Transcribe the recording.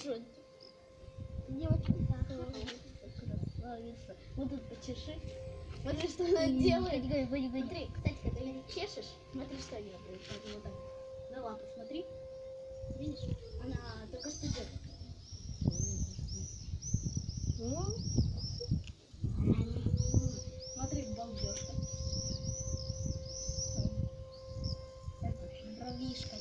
уже девочка красавица. Вот тут почеши. Смотри, что она делает. Смотри, кстати, когда ее чешешь, смотри, что она делает. Вот так. На лапу смотри. Видишь? Она только что делает. Смотри, балдежка. Бровишка.